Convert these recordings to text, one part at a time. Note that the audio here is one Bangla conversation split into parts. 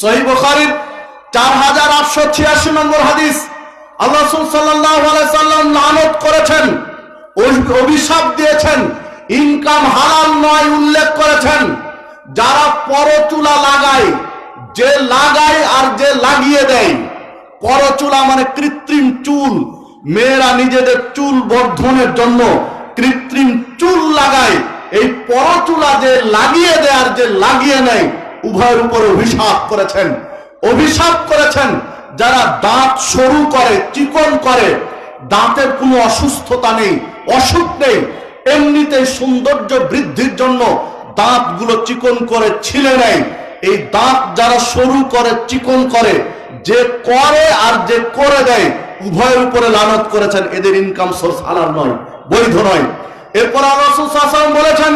সহি চার হাজার আটশো ছিয়াশি নম্বর হাদিস। আল্লাহ সাল্লাম লানত করেছেন অভি- অভিশাপ দিয়েছেন, ইনকাম নয় উল্লেখ করেছেন, যারা পরচুলা লাগায়, যে লাগায় আর যে লাগিয়ে দেয়, পরচুলা মানে কৃত্রিম চুল। মেয়েরা নিজেদের চুল বর্ধনের জন্য কৃত্রিম চুল লাগায়, এই পরচুলা যে লাগিয়ে দেয় আর যে লাগিয়ে নেয় উভয়ের উপর অভিশাপ করেছেন। অভিশাপ করেছেন যারা দাঁত সরু করে, চিকন করে, দাঁতের কোনো অসুস্থতা নেই, অসুখ নেই এমনিতে সৌন্দর্য বৃদ্ধির জন্য দাঁতগুলো চিকন করে ছিলে নেয়। এই দাঁত যারা সরু করে, চিকন করে, যে করে আর যে করে দেয়, উভয়ের উপরে লানত করেছেন। এদের ইনকাম সোর্স হালাল নয়, বৈধ নয়। এরপর আল্লাহ বলেছেন,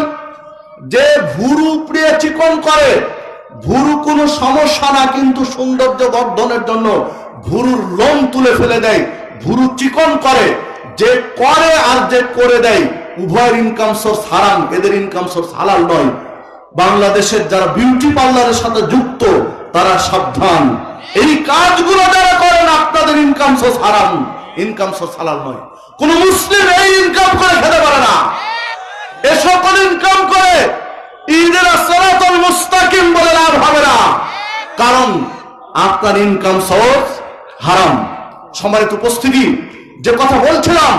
যে ভুরু উপড়িয়ে চিকন করে ভুরু কোনো সমস্যা না, কিন্তু সৌন্দর্য বর্ধনের জন্য ভুরুর লোম তুলে ফেলে দেয়, ভুরু চিকন করে, যে করে আর যে করে দেয়, উভয়ের ইনকাম সোর্স হারাম, এদের ইনকাম সোর্স হালাল নয়। বাংলাদেশের যারা বিউটি পার্লারের সাথে যুক্ত, তারা সাবধান। এই কাজগুলো যারা করেন, আপনাদের ইনকাম সোর্স হারাম ইনকাম সোর্স হালাল নয়। কোন মুসলিম এই ইনকাম করে খেতে পারে না। এ সকল ইনকাম করে ঈদের সরাতল মুস্তাকিম বলে লাভ হবে না কারণ আপনার ইনকাম সোর্স হারাম। সম্মানিত উপস্থিতি, যে কথা বলছিলাম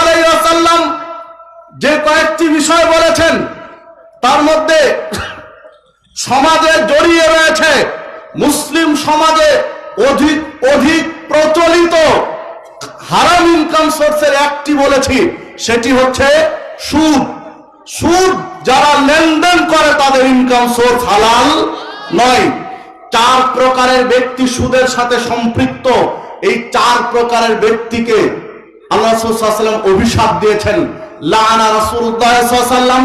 আলাইহি ওয়াসাল্লাম যে কয়েকটি বিষয় বলেছেন, তার মধ্যে সমাজে জড়িয়ে রয়েছে মুসলিম সমাজে অধিক অধিক প্রচলিত হারাম ইনকাম সোর্সের একটি বলেছি, সেটি হচ্ছে সুদ। সুদ যারা লেনদেন করে তাদের ইনকাম সোর্স হালাল নয়। চার প্রকারের ব্যক্তি সুদের সাথে সম্পৃক্ত। এই চার প্রকারের ব্যক্তিকে আল্লাহ সাল্লাম অভিশাপ দিয়েছেন। লানা রাসূলুল্লাহ সাল্লাম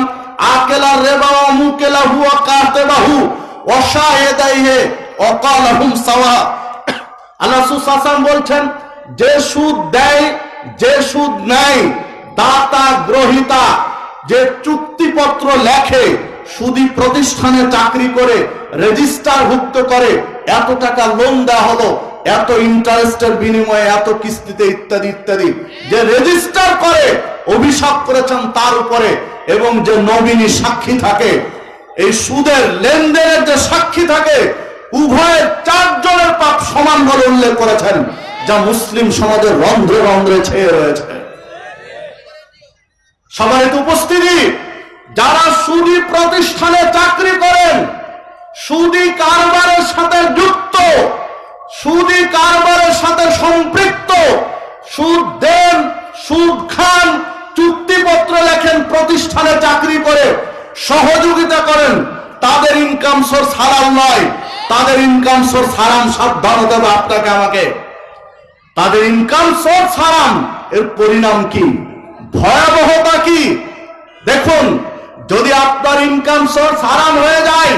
আকেলা রেবা ওয়া মুকেলাহু ওয়া কাতেবাহু ওয়া শাহিদাইহি ওয়া কালাহুম সাওয়া। আল্লাহ সুশাসন বলছেন, যে সুদ দেয়, যে সুদ নেয় দাতা গ্রহিতা যে চুক্তিপত্র লেখে সুদি প্রতিষ্ঠানে চাকরি করে রেজিস্টার ভুক্ত করে, এত টাকা লোন দেওয়া হলো, এত ইন্টারেস্টের বিনিময়ে এত কিস্তিতে ইত্যাদি ইত্যাদি। যে রেজিস্টার করে, অভিশাপ করেছেন তার উপরে, এবং যে নমিনী সাক্ষী থাকে, এই সুদের লেনদেনের যে সাক্ষী থাকে উভয়ের চারজনের পাপ সমান বলে উল্লেখ করেছেন, যা মুসলিম সমাজের রন্ধ্রে রন্ধ্রে ছেয়ে রয়েছে। সবাই তো উপস্থিতি। যারা সুদী প্রতিষ্ঠানে চাকরি করেন, সুদী কারবারের সাথে যুক্ত, সুদী কারবারের সাথে সম্পৃক্ত, সুদ দেন, সুদ খান, চুক্তিপত্র লেখেন, প্রতিষ্ঠানে চাকরি করে, সহযোগিতা করেন, তাদের ইনকাম সোর্স হারাম নয়। তাদের ইনকাম সোর্স হারাম, সাবধান হতে হবে আপনাকে আমাকে। তাদের ইনকাম সোর্স হারাম, এর পরিণাম কি? ভয়াবহতা কি? দেখুন, যদি আপনার ইনকাম সোর্স হারাম হয়ে যায়,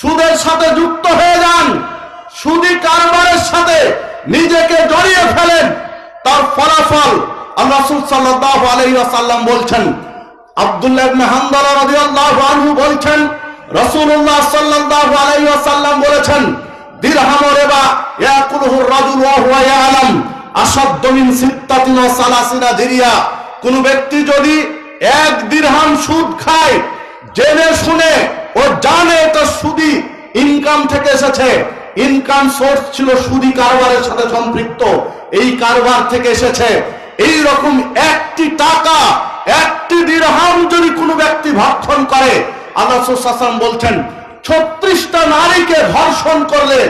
সুদের সাথে যুক্ত হয়ে যান, সুদি কারবারের সাথে নিজেকে জড়িয়ে ফেলেন, তার ফলাফল সাল্লাল্লাহু আলাইহি ওয়াসাল্লাম বলছেন। আব্দুল্লাহ ইবনে হামদালা রাদিয়াল্লাহু আনহু বলছেন, রাসূলুল্লাহ সাল্লাল্লাহু আলাইহি ওয়াসাল্লাম বলেছেন, দিরহাম রিবা ইয়াকুলুহু রাজুল ওয়া হুয়া ইয়ালাম আসাদ্দ মিন সিত্তাতিন ওয়া কোন ব্যক্তি যদি এক দিরহাম সুদ খায়, জেনে শুনে ও জানে এটা সুদি ইনকাম থেকে এসেছে। ইনকাম সোর্স ছিল সুদি কারবারের সাথে সম্পৃক্ত। এই কারবার থেকে এসেছে। এই রকম একটি টাকা, একটি দিরহাম যদি কোনো ব্যক্তি ভক্ষণ করে, আল্লাহ সাল্লাম বলছেন, ছত্রিশটা নারীকে ধর্ষণ করলে,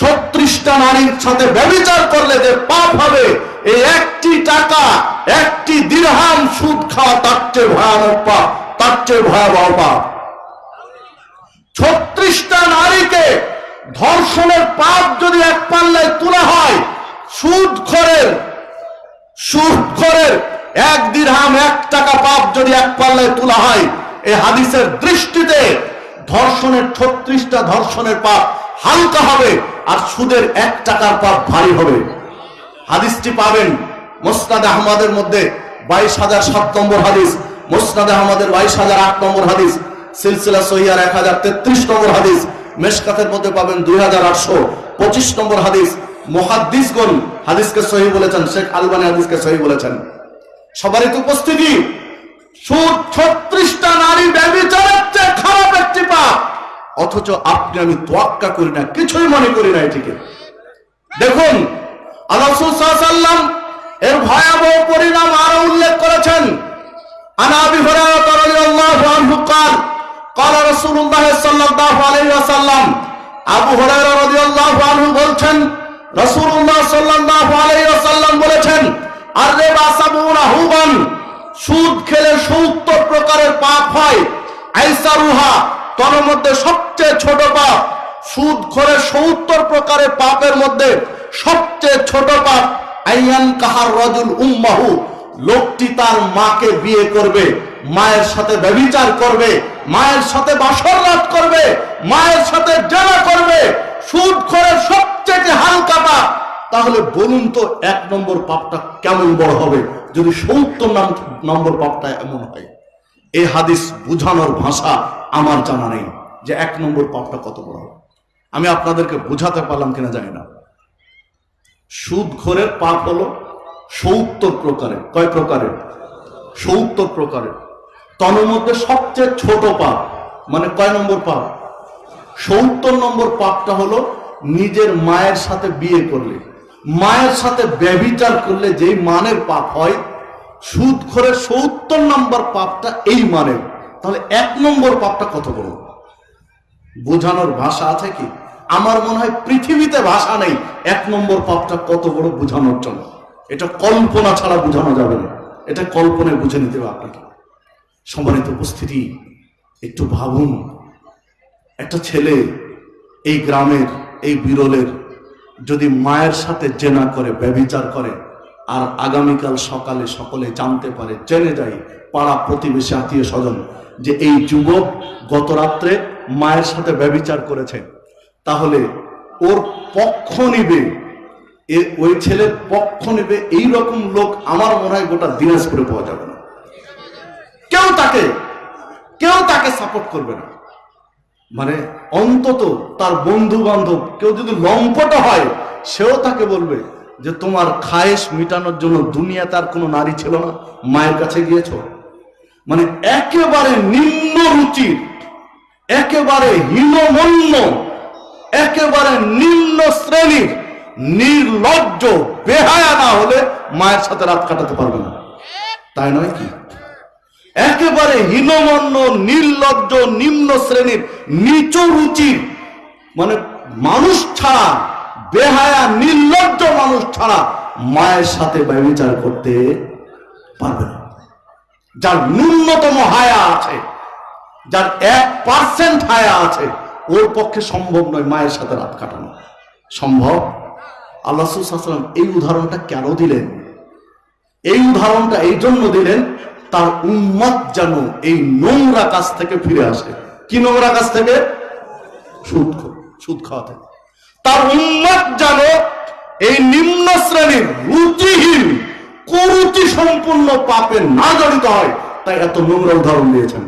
ছত্রিশটা নারীর সাথে ব্যবচার করলে যে পাপ তার চেয়ে ভয়াবহ পাপ। ছত্রিশটা নারীকে ধর্ষণের পাপ যদি এক পাল্লায় তোলা হয়, সুদ খরের সুদ খরের এক দিরহাম এক টাকা পাপ যদি এক পাল্লায় তোলা হয় এই হাদিসের দৃষ্টিতে ধর্ষণের ছত্রিশটা ধর্ষণের পাপ হালকা হবে আর সুদের এক টাকার পাপ ভারী হবে। হাদিসটি পাবেন মোস্তাদ আহমদের মধ্যে বাইশ হাজার সাত নম্বর হাদিস। মোসনাদ আহমদের বাইশ হাজার আট নম্বর হাদিস, সিলসিলা সহিয়ার এক হাজার তেত্রিশ নম্বর হাদিস, মেশকাতের মধ্যে পাবেন দুই হাজার আটশো পঁচিশ নম্বর হাদিস। মহাদ্দিসগণ হাদিসকে সহি বলেছেন, শেখ আলবানি হাদিসকে সহি বলেছেন। সবারই তো উপস্থিতি ছত্রিশটা নারী ব্যবচারের খারাপ একটি পাপ। অথচ আপনি আমি তোয়াক্কা করি না, কিছুই মনে করি না এটিকে। দেখুন, আল্লাহ এর ভয়াবহ পরিণাম আরও উল্লেখ করেছেন। عن ابي هريره رضي الله عنه قال قال رسول الله صلى الله عليه وسلم আবু হুরায়রা রাদিয়াল্লাহু আনহু বলছেন রাসূলুল্লাহ সাল্লাল্লাহু আলাইহি ওয়াসাল্লাম বলেছেন আর রিবা সাবুনা হুবান সুদ খেলে 70 প্রকারের পাপ হয় আইসারুহা তার মধ্যে সবচেয়ে ছোট পাপ সুদ খোরে 70 প্রকারের পাপের মধ্যে সবচেয়ে ছোট পাপ আইয়ান কাহার রাজুল উম্মাহু লোকটি তার মাকে বিয়ে করবে, মায়ের সাথে ব্যভিচার করবে, মায়ের সাথে বাসর রাত করবে, মায়ের সাথে জেনা করবে, সুদ করে সবচেয়ে হালকা পাপ। তাহলে বলুন তো এক নম্বর পাপটা কেমন বড় হবে, যদি সত্তর নম্বর পাপটা এমন হয়। এই হাদিস বুঝানোর ভাষা আমার জানা নেই যে এক নম্বর পাপটা কত বড় হবে। আমি আপনাদেরকে বুঝাতে পারলাম কিনা জানি না। সুদ খোরের পাপ হলো সত্তর প্রকারের। কয় প্রকারের? সত্তর প্রকারের। তন্মধ্যে মধ্যে সবচেয়ে ছোট পাপ মানে কয় নম্বর পাপ? সত্তর নম্বর পাপটা হলো নিজের মায়ের সাথে বিয়ে করলে, মায়ের সাথে ব্যবিচার করলে যেই মানের পাপ হয় সুদ করে সত্তর নম্বর পাপটা এই মানের। তাহলে এক নম্বর পাপটা কত বড়? বোঝানোর ভাষা আছে কি? আমার মনে হয় পৃথিবীতে ভাষা নেই, এক নম্বর পাপটা কত বড় বোঝানোর জন্য। এটা কল্পনা ছাড়া বোঝানো যাবে না। এটা কল্পনায় বুঝে নিতে হবে আপনাকে। সম্মানিত উপস্থিতি, একটু ভাবুন, একটা ছেলে এই গ্রামের, এই বিরলের যদি মায়ের সাথে জেনা করে ব্যবিচার করে, আর আগামীকাল সকালে সকলে জানতে পারে, জেনে যায়, পাড়া প্রতিবেশী, আত্মীয় স্বজন, যে এই যুবক গত রাত্রে মায়ের সাথে ব্যবিচার করেছে, তাহলে ওর পক্ষ নিবে ওই ছেলের পক্ষ নেবে এই রকম লোক আমার মনে হয় গোটা দিনাজপুরে পাওয়া যাবে না। কেউ তাকে কেউ তাকে সাপোর্ট করবে না। মানে অন্তত তার বন্ধু বান্ধব কেউ যদি লম্পট হয়, সেও তাকে বলবে যে, তোমার খায়েশ মিটানোর জন্য দুনিয়া তার কোনো নারী ছিল না, মায়ের কাছে গিয়েছ? মানে একেবারে নিম্ন রুচির, একেবারে হীনমন্য, একেবারে নিম্ন শ্রেণির নির্লজ্জ, বেহায়া না হলে মায়ের সাথে রাত কাটাতে পারবে না। তাই নয় কি? একেবারে হীনমন্য, নির্লজ্জ, নিম্ন শ্রেণির, নিচ রুচির মানে মানুষ ছাড়া, বেহায়া, নির্লজ্জ মানুষ ছাড়া মায়ের সাথে ব্যবচার করতে পারবে না। যার ন্যূনতম হায়া আছে, যার এক পার্সেন্ট হায়া আছে, ওর পক্ষে সম্ভব নয় মায়ের সাথে রাত কাটানো। সম্ভব? আল্লাহ সাল্লাম এই উদাহরণটা কেন দিলেন? এই উদাহরণটা এই জন্য দিলেন, তার উম্মত যেন এই নোংরা কাজ থেকে ফিরে আসে। কি নোংরা কাজ থেকে? সুদ সুদ খাওয়া থেকে। তার উম্মত যেন এই নিম্ন শ্রেণির রুচিহীন, কুরুচি সম্পূর্ণ পাপে না জড়িত হয়, তাই এত নোংরা উদাহরণ দিয়েছেন।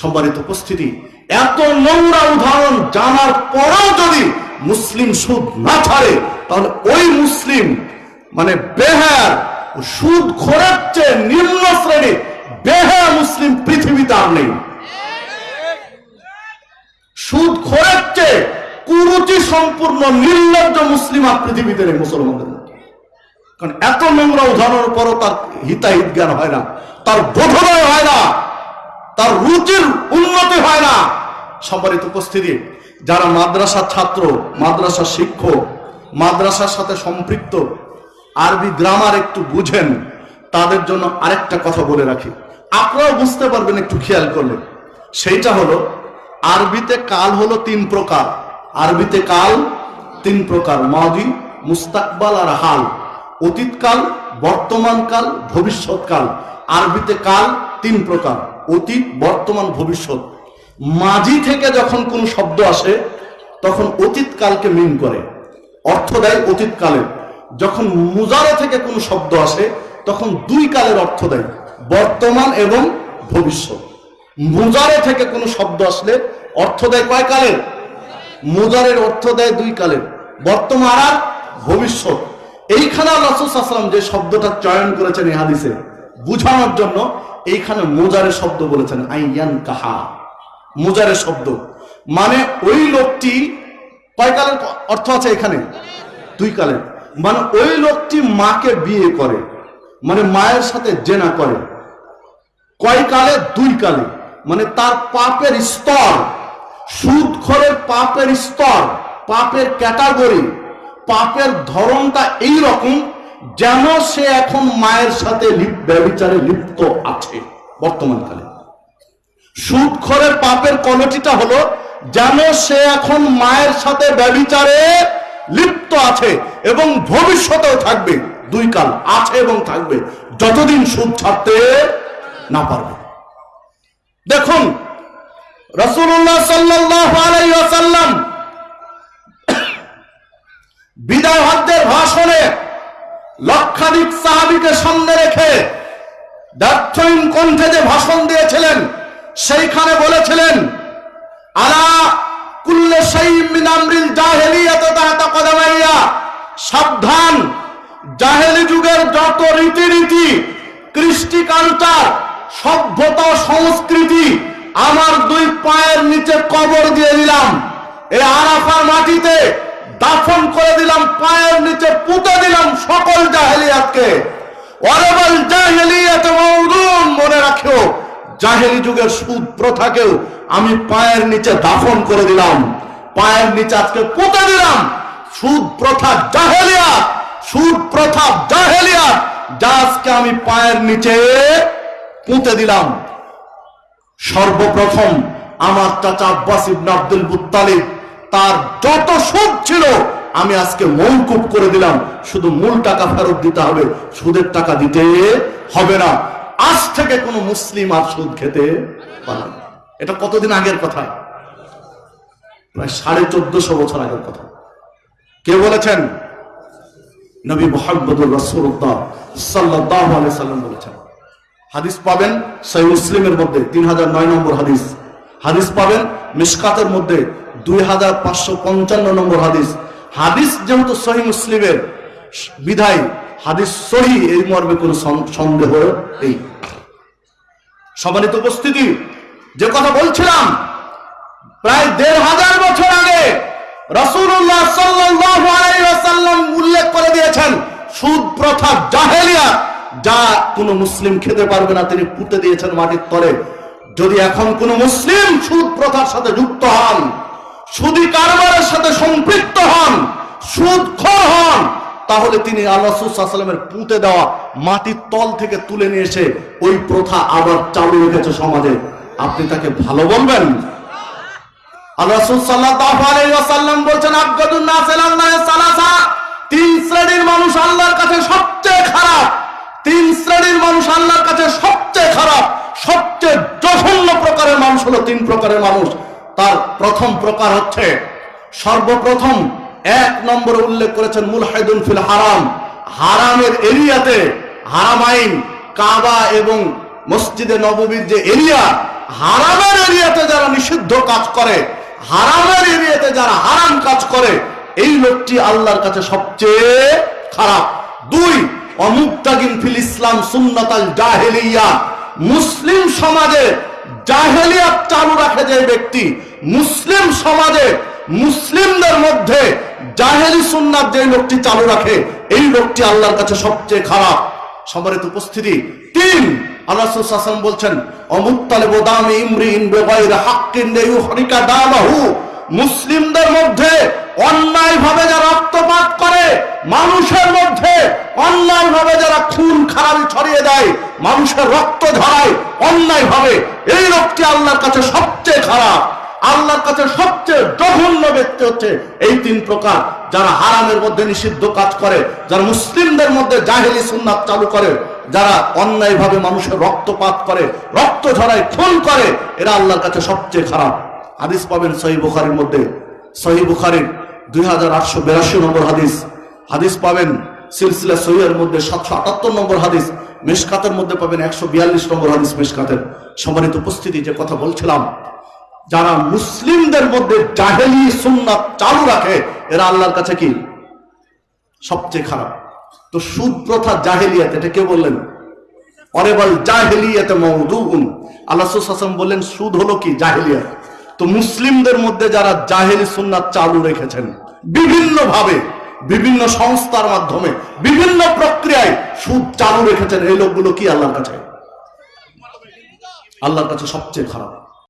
সম্মানিত উপস্থিতি, এত নোংরা উদাহরণ জানার পরেও যদি মুসলিম সুদ না ছাড়ে, তাহলে ওই মুসলিম মানে বেহার সুদ খোরার চেয়ে নিম্ন শ্রেণি বেহায়া মুসলিম পৃথিবীতে আর নেই। সুদ খোরার চেয়ে কুরুচি সম্পূর্ণ নির্লজ্জ মুসলিম আর পৃথিবীতে নেই মুসলমানদের কারণ এত নোংরা উদাহরণের পরও তার হিতাহিত জ্ঞান হয় না, তার বোধনয় হয় না, তার রুচির উন্নতি হয় না। সম্মানিত উপস্থিতি যারা মাদ্রাসার ছাত্র মাদ্রাসার শিক্ষক, মাদ্রাসার সাথে সম্পৃক্ত, আরবি গ্রামার একটু বুঝেন, তাদের জন্য আরেকটা কথা বলে রাখি। আপনারাও বুঝতে পারবেন একটু খেয়াল করলে। সেইটা হলো, আরবিতে কাল হলো তিন প্রকার। আরবিতে কাল, তিন প্রকার, মাদি, মুস্তাকবাল আর হাল। অতীতকাল বর্তমানকাল ভবিষ্যৎকাল। আরবিতে কাল, তিন প্রকার। অতীত, বর্তমান, ভবিষ্যৎ। মাঝি থেকে যখন কোন শব্দ আসে, তখন অতীতকালকে মিন করে। অর্থ দেয় অতীতকালে। যখন মুজারে থেকে কোন শব্দ আসে, তখন দুই কালের অর্থ দেয়, বর্তমান এবং ভবিষ্যৎ। মুজারে থেকে কোনো শব্দ আসলে অর্থ দেয় কয় কালের? মুজারের অর্থ দেয় দুই কালের, বর্তমান আর ভবিষ্যৎ। এইখানে রাসুসাল্লাম যে শব্দটা চয়ন করেছেন এই হাদিসে, বুঝানোর জন্য এইখানে মুজারের শব্দ বলেছেন, আইয়ান কাহা। মুজারের শব্দ। মানে ওই লোকটি কয় কালের অর্থ আছে এখানে? দুই কালের। মানে ওই লোকটি মাকে বিয়ে করে মানে মায়ের সাথে জেনা করে। কয় কালে দুই কালে। মানে তার পাপের স্তর, সুদখরের পাপের স্তর, পাপের ক্যাটাগরি, পাপের ধরনটা এই রকম যেন সে এখন মায়ের সাথে ব্যভিচারে লিপ্ত আছে বর্তমানকালে সুদখরের পাপের কোয়ালিটিটা হলো, যেন সে এখন মায়ের সাথে ব্যভিচারে লিপ্ত আছে এবং ভবিষ্যতেও থাকবে। দুই কাল আছে এবং থাকবে, যতদিন সুদ ছাড়তে না পারবে। দেখুন রসুল্লাহ সাল্লাম বিদায় ভাষণে লক্ষাধিক সাহাবিকে সামনে রেখে ব্যর্থহীন কণ্ঠে যে ভাষণ দিয়েছিলেন সেইখানে বলেছিলেন, আলা কুল্লে মিন আমরিল জাহেলিয়াত তাহতা কদামাইয়া। সাবধান, জাহেলি যুগের যত রীতিনীতি কৃষ্টি কালচার সভ্যতা, সংস্কৃতি, আমার দুই পায়ের নিচে কবর দিয়ে দিলাম। এই আরাফার মাটিতে দাফন করে দিলাম, পায়ের নিচে পুঁতে দিলাম সকল জাহেলিয়াতকে। ওয়ারাবাল জাহেলিয়াত মনে রাখিও জাহেলি যুগের সুদ প্রথাকেও আমি পায়ের নিচে দাফন করে দিলাম। পায়ের নিচে আজকে পুঁতে দিলাম। সুদ প্রথা জাহেলিয়া সুদ প্রথা জাহেলিয়া, যা আজকে আমি পায়ের নিচে পুঁতে দিলাম। সর্বপ্রথম আমার চাচা আব্বাস ইবনে আব্দুল মুত্তালিব, তার যত সুদ ছিল আমি আজকে মৌকুব করে দিলাম। শুধু মূল টাকা ফেরত দিতে হবে, সুদের টাকা দিতে হবে না। আজ থেকে কোনো মুসলিম আর সুদ খেতে পারে। এটা কতদিন আগের কথা? প্রায় সাড়ে চোদ্দশো বছর আগের কথা। কে বলেছেন? নবী মোহাম্মদুর রসুল্লাহ সাল্লাম বলেছেন। হাদিস পাবেন সহি মুসলিমের মধ্যে তিন হাজার নয় নম্বর হাদিস। হাদিস পাবেন মিসকাতের মধ্যে দুই হাজার পাঁচশো পঞ্চান্ন নম্বর হাদিস। হাদিস যেহেতু সহি মুসলিমের বিধায় হাদিস সহি, এই মর্মে কোনো সন- সন্দেহ নেই। সম্মানিত উপস্থিতি, যে কথা বলছিলাম, প্রায় দেড় হাজার বছর আগে উল্লেখ করে দিয়েছেন, সুদ প্রথা জাহেলিয়া, যা কোনো মুসলিম খেতে পারবে না, তিনি পুঁতে দিয়েছেন মাটির তলে। যদি এখন কোনো মুসলিম সুদ প্রথার সাথে যুক্ত হন, সুদি কারবারের সাথে সম্পৃক্ত হন হন তাহলে তিনি আল্লাহ সাল্লামের পুঁতে দেওয়া মাটির তল থেকে তুলে নিয়ে এসে ওই প্রথা আবার চালু রেখেছে সমাজে। আপনি তাকে ভালো বলবেন? তিন শ্রেণির মানুষ আল্লাহর কাছে সবচেয়ে খারাপ। সবচেয়ে প্রকারের মানুষ হলো তিন প্রকারের মানুষ। তার প্রথম প্রকার হচ্ছে সর্বপ্রথম এক নম্বরে উল্লেখ করেছেন মুলহাইদুন ফিল হারাম। হারামের এরিয়াতে, হারাম আইন, কাবা এবং মসজিদে নববীর যে এরিয়া, হারামের এরিয়াতে যারা নিষিদ্ধ কাজ করে, হারামের এরিয়াতে যারা হারাম কাজ করে, এই লোকটি আল্লাহর কাছে সবচেয়ে খারাপ। দুই, অমুক্তাগিন ফিল ইসলাম সুন্নাতাল জাহেলিয়া। মুসলিম সমাজে জাহেলিয়াত চালু রাখে যে ব্যক্তি, মুসলিম সমাজে মুসলিমদের মধ্যে জাহেলি সুন্নাত যে লোকটি চালু রাখে, এই লোকটি আল্লাহর কাছে সবচেয়ে খারাপ। সম্মানিত উপস্থিতি, তিন মানুষের রক্ত ঝরায় অন্যায় ভাবে এই লোকটি আল্লাহর কাছে সবচেয়ে খারাপ। আল্লাহর কাছে সবচেয়ে জঘন্য ব্যক্তি হচ্ছে এই তিন প্রকার, যারা হারামের মধ্যে নিষিদ্ধ কাজ করে, যারা মুসলিমদের মধ্যে জাহেলি সুন্নাত চালু করে, যারা অন্যায়ভাবে মানুষের রক্তপাত করে, রক্ত ঝরায় খুন করে, এরা আল্লাহর কাছে সবচেয়ে খারাপ। হাদিস পাবেন সহি বুখারির মধ্যে। সহি বুখারির দুই হাজার আটশো বিরাশি নম্বর হাদিস। হাদিস পাবেন সিলসিলা সহিয়ের মধ্যে সাতশো আটাত্তর নম্বর হাদিস। মেশকাতের মধ্যে পাবেন একশো বিয়াল্লিশ নম্বর হাদিস মেশকাতের। সম্মানিত উপস্থিতি যে কথা বলছিলাম যারা মুসলিমদের মধ্যে জাহেলি সুন্নাত চালু রাখে, এরা আল্লাহর কাছে কি? সবচেয়ে খারাপ। তো সুদ প্রথা জাহেলিয়াত, এটা কে বললেন? অরেবল জাহেলিয়াতে মৌদুন আল্লাহ হাসান বললেন, সুদ হলো কি? জাহেলিয়াত। তো মুসলিমদের মধ্যে যারা জাহেলি সুন্নাত চালু রেখেছেন বিভিন্ন ভাবে বিভিন্ন সংস্থার মাধ্যমে, বিভিন্ন প্রক্রিয়ায় সুদ চালু রেখেছেন, এই লোকগুলো কি আল্লাহর কাছে? আল্লাহর কাছে সবচেয়ে খারাপ।